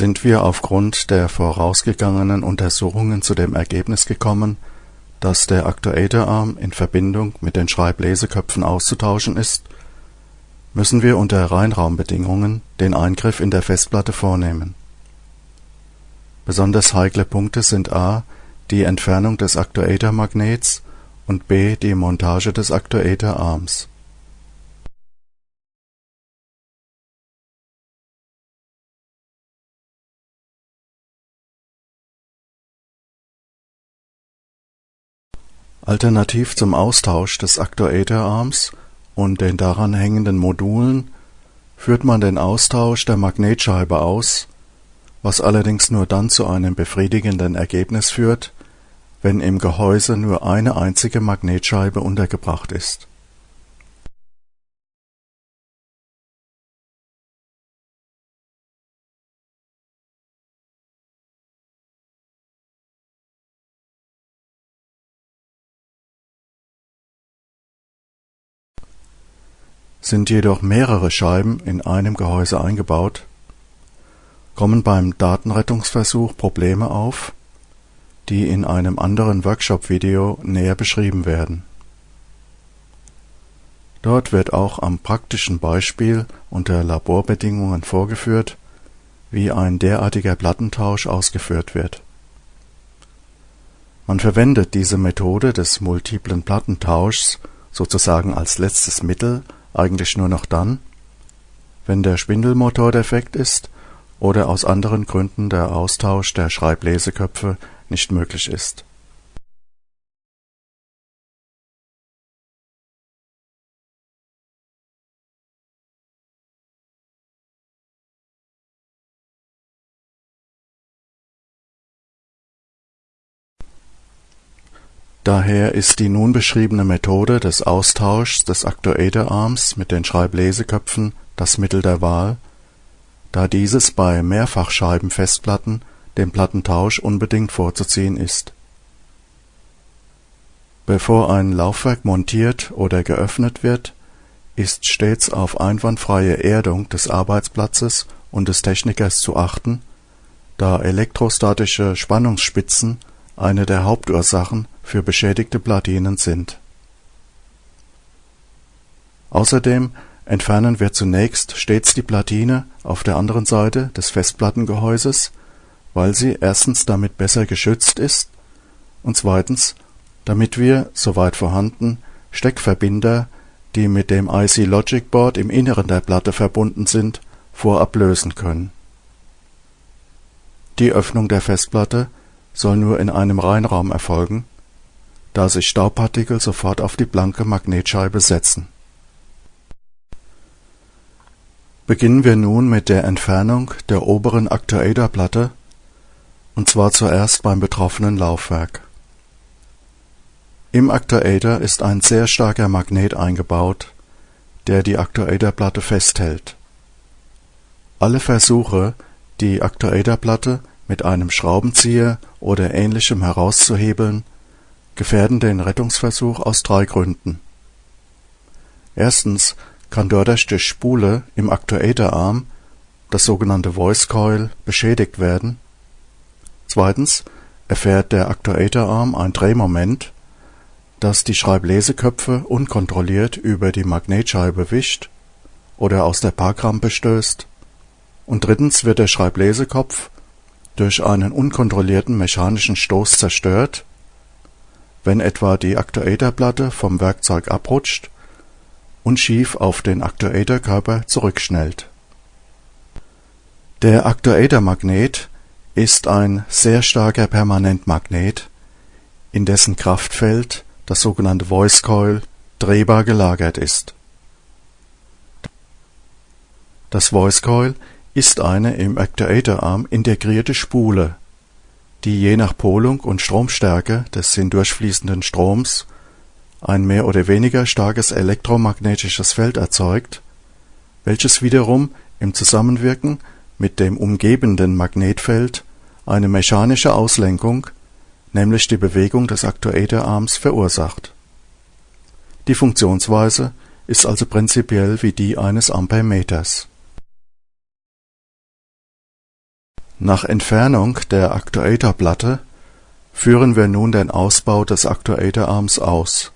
sind wir aufgrund der vorausgegangenen Untersuchungen zu dem Ergebnis gekommen, dass der Aktuatorarm in Verbindung mit den Schreibleseköpfen auszutauschen ist, müssen wir unter Reinraumbedingungen den Eingriff in der Festplatte vornehmen. Besonders heikle Punkte sind a. die Entfernung des Aktuatormagnets und b. die Montage des Aktuatorarms Alternativ zum Austausch des Aktuatorarms und den daran hängenden Modulen führt man den Austausch der Magnetscheibe aus, was allerdings nur dann zu einem befriedigenden Ergebnis führt, wenn im Gehäuse nur eine einzige Magnetscheibe untergebracht ist Sind jedoch mehrere Scheiben in einem Gehäuse eingebaut, kommen beim Datenrettungsversuch Probleme auf, die in einem anderen Workshop-Video näher beschrieben werden. Dort wird auch am praktischen Beispiel unter Laborbedingungen vorgeführt, wie ein derartiger Plattentausch ausgeführt wird. Man verwendet diese Methode des multiplen Plattentauschs sozusagen als letztes Mittel eigentlich nur noch dann, wenn der Spindelmotor defekt ist oder aus anderen Gründen der Austausch der Schreibleseköpfe nicht möglich ist. Daher ist die nun beschriebene Methode des Austauschs des Aktuatorarms mit den Schreibleseköpfen das Mittel der Wahl, da dieses bei Mehrfachscheibenfestplatten dem Plattentausch unbedingt vorzuziehen ist. Bevor ein Laufwerk montiert oder geöffnet wird, ist stets auf einwandfreie Erdung des Arbeitsplatzes und des Technikers zu achten, da elektrostatische Spannungsspitzen eine der Hauptursachen für beschädigte Platinen sind. Außerdem entfernen wir zunächst stets die Platine auf der anderen Seite des Festplattengehäuses, weil sie erstens damit besser geschützt ist und zweitens, damit wir, soweit vorhanden, Steckverbinder, die mit dem IC Logic Board im Inneren der Platte verbunden sind, vorab lösen können. Die Öffnung der Festplatte soll nur in einem Reinraum erfolgen da sich Staubpartikel sofort auf die blanke Magnetscheibe setzen. Beginnen wir nun mit der Entfernung der oberen Aktuatorplatte, und zwar zuerst beim betroffenen Laufwerk. Im Aktuator ist ein sehr starker Magnet eingebaut, der die Aktuatorplatte festhält. Alle Versuche, die Aktuatorplatte mit einem Schraubenzieher oder ähnlichem herauszuhebeln, gefährden den Rettungsversuch aus drei Gründen. Erstens kann dadurch die Spule im Aktuatorarm, das sogenannte Voice Coil, beschädigt werden. Zweitens erfährt der Aktuatorarm ein Drehmoment, das die Schreibleseköpfe unkontrolliert über die Magnetscheibe wischt oder aus der Parkrampe stößt. Und drittens wird der Schreiblesekopf durch einen unkontrollierten mechanischen Stoß zerstört wenn etwa die Aktuatorplatte vom Werkzeug abrutscht und schief auf den Aktuatorkörper zurückschnellt. Der Aktuatormagnet ist ein sehr starker Permanentmagnet, in dessen Kraftfeld das sogenannte Voice Coil drehbar gelagert ist. Das Voice Coil ist eine im Aktuatorarm integrierte Spule die je nach Polung und Stromstärke des hindurchfließenden Stroms ein mehr oder weniger starkes elektromagnetisches Feld erzeugt, welches wiederum im Zusammenwirken mit dem umgebenden Magnetfeld eine mechanische Auslenkung, nämlich die Bewegung des Aktuatorarms verursacht. Die Funktionsweise ist also prinzipiell wie die eines Ampermeters Nach Entfernung der Aktuatorplatte führen wir nun den Ausbau des Aktuatorarms aus.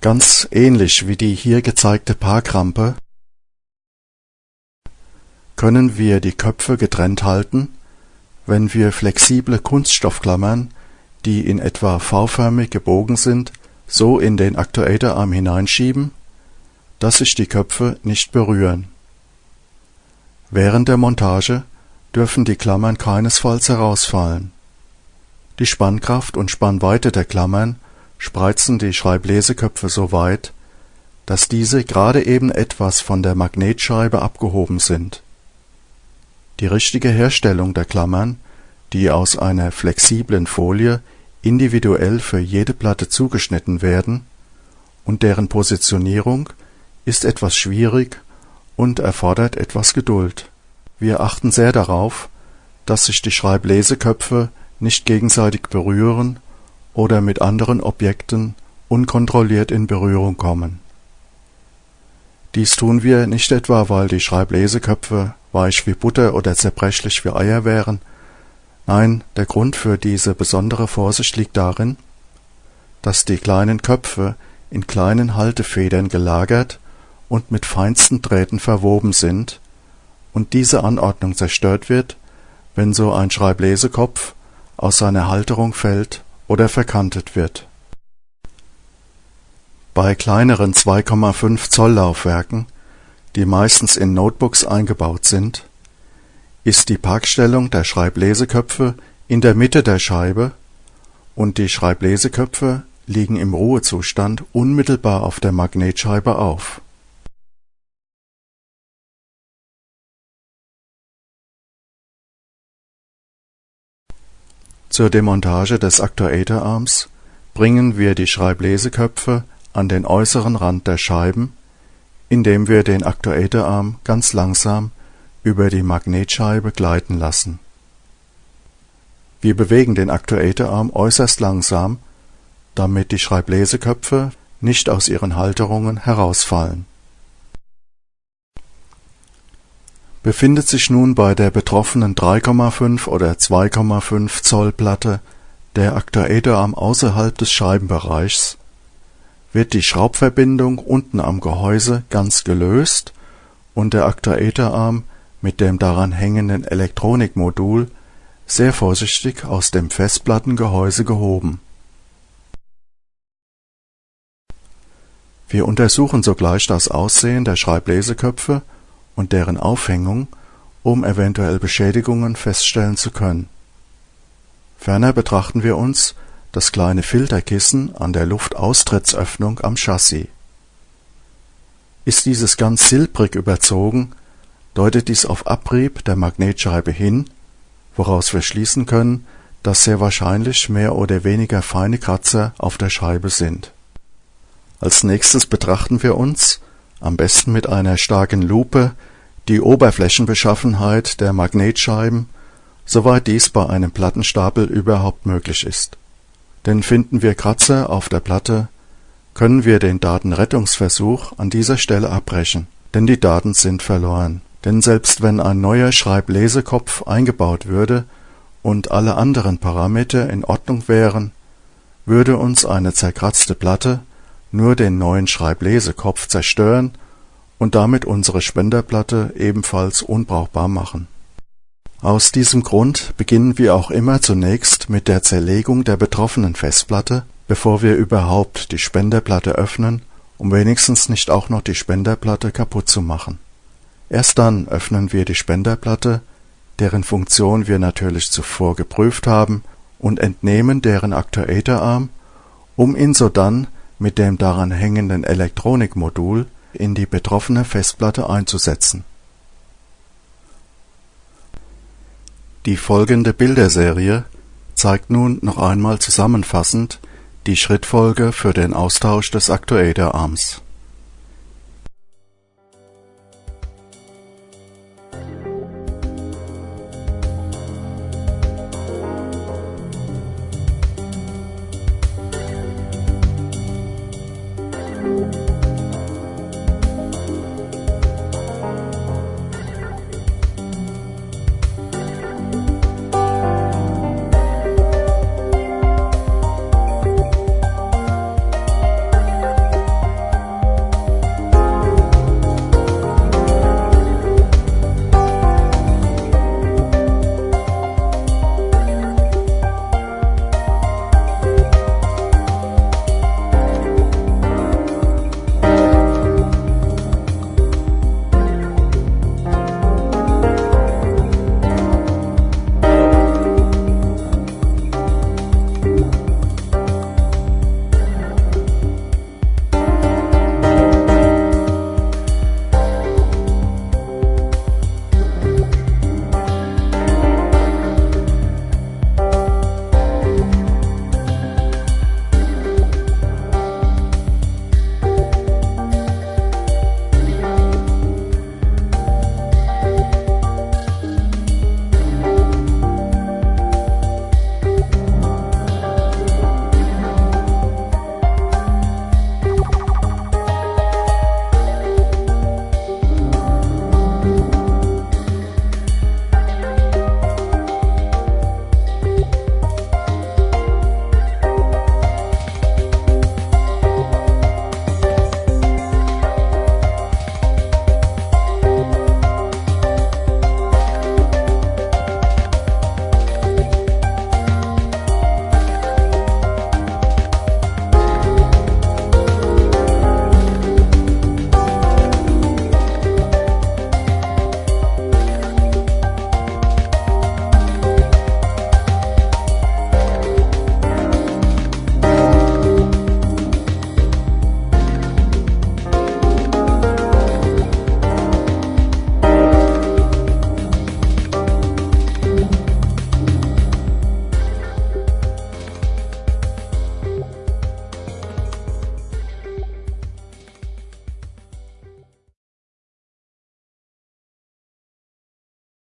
Ganz ähnlich wie die hier gezeigte Parkrampe können wir die Köpfe getrennt halten, wenn wir flexible Kunststoffklammern, die in etwa V-förmig gebogen sind, so in den Aktuatorarm hineinschieben, dass sich die Köpfe nicht berühren Während der Montage dürfen die Klammern keinesfalls herausfallen. Die Spannkraft und Spannweite der Klammern spreizen die Schreibleseköpfe so weit, dass diese gerade eben etwas von der Magnetscheibe abgehoben sind. Die richtige Herstellung der Klammern, die aus einer flexiblen Folie individuell für jede Platte zugeschnitten werden, und deren Positionierung ist etwas schwierig und erfordert etwas Geduld. Wir achten sehr darauf, dass sich die Schreibleseköpfe nicht gegenseitig berühren oder mit anderen Objekten unkontrolliert in Berührung kommen. Dies tun wir nicht etwa, weil die Schreibleseköpfe weich wie Butter oder zerbrechlich wie Eier wären, nein, der Grund für diese besondere Vorsicht liegt darin, dass die kleinen Köpfe in kleinen Haltefedern gelagert und mit feinsten Drähten verwoben sind und diese Anordnung zerstört wird, wenn so ein Schreiblesekopf aus seiner Halterung fällt oder verkantet wird. Bei kleineren 2,5 Zoll Laufwerken, die meistens in Notebooks eingebaut sind, ist die Parkstellung der Schreibleseköpfe in der Mitte der Scheibe und die Schreibleseköpfe liegen im Ruhezustand unmittelbar auf der Magnetscheibe auf Zur Demontage des Aktuatorarms bringen wir die Schreibleseköpfe an den äußeren Rand der Scheiben, indem wir den Aktuatorarm ganz langsam über die Magnetscheibe gleiten lassen. Wir bewegen den Aktuatorarm äußerst langsam, damit die Schreibleseköpfe nicht aus ihren Halterungen herausfallen Befindet sich nun bei der betroffenen 3,5 oder 2,5 Zoll Platte der Aktuatorarm außerhalb des Scheibenbereichs, wird die Schraubverbindung unten am Gehäuse ganz gelöst und der Aktuatorarm mit dem daran hängenden Elektronikmodul sehr vorsichtig aus dem Festplattengehäuse gehoben. Wir untersuchen sogleich das Aussehen der Schreibleseköpfe und deren Aufhängung, um eventuell Beschädigungen feststellen zu können. Ferner betrachten wir uns das kleine Filterkissen an der Luftaustrittsöffnung am Chassis. Ist dieses ganz silbrig überzogen, deutet dies auf Abrieb der Magnetscheibe hin, woraus wir schließen können, dass sehr wahrscheinlich mehr oder weniger feine Kratzer auf der Scheibe sind. Als nächstes betrachten wir uns, am besten mit einer starken Lupe, die Oberflächenbeschaffenheit der Magnetscheiben, soweit dies bei einem Plattenstapel überhaupt möglich ist. Denn finden wir Kratzer auf der Platte, können wir den Datenrettungsversuch an dieser Stelle abbrechen, denn die Daten sind verloren. Denn selbst wenn ein neuer Schreiblesekopf eingebaut würde und alle anderen Parameter in Ordnung wären, würde uns eine zerkratzte Platte nur den neuen Schreiblesekopf zerstören und damit unsere Spenderplatte ebenfalls unbrauchbar machen. Aus diesem Grund beginnen wir auch immer zunächst mit der Zerlegung der betroffenen Festplatte, bevor wir überhaupt die Spenderplatte öffnen, um wenigstens nicht auch noch die Spenderplatte kaputt zu machen. Erst dann öffnen wir die Spenderplatte, deren Funktion wir natürlich zuvor geprüft haben, und entnehmen deren Aktuatorarm, um ihn sodann mit dem daran hängenden Elektronikmodul in die betroffene Festplatte einzusetzen. Die folgende Bilderserie zeigt nun noch einmal zusammenfassend die Schrittfolge für den Austausch des Aktuatorarms